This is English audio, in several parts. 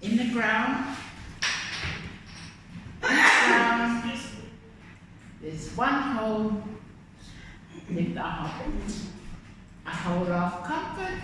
In the ground, There's one hole lived a hobbit, a hole of comfort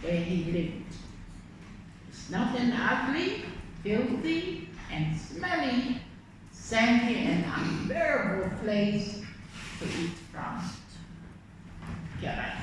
where he lived. It's not an ugly, filthy, and smelly, sandy, and unbearable place to eat from. Get right.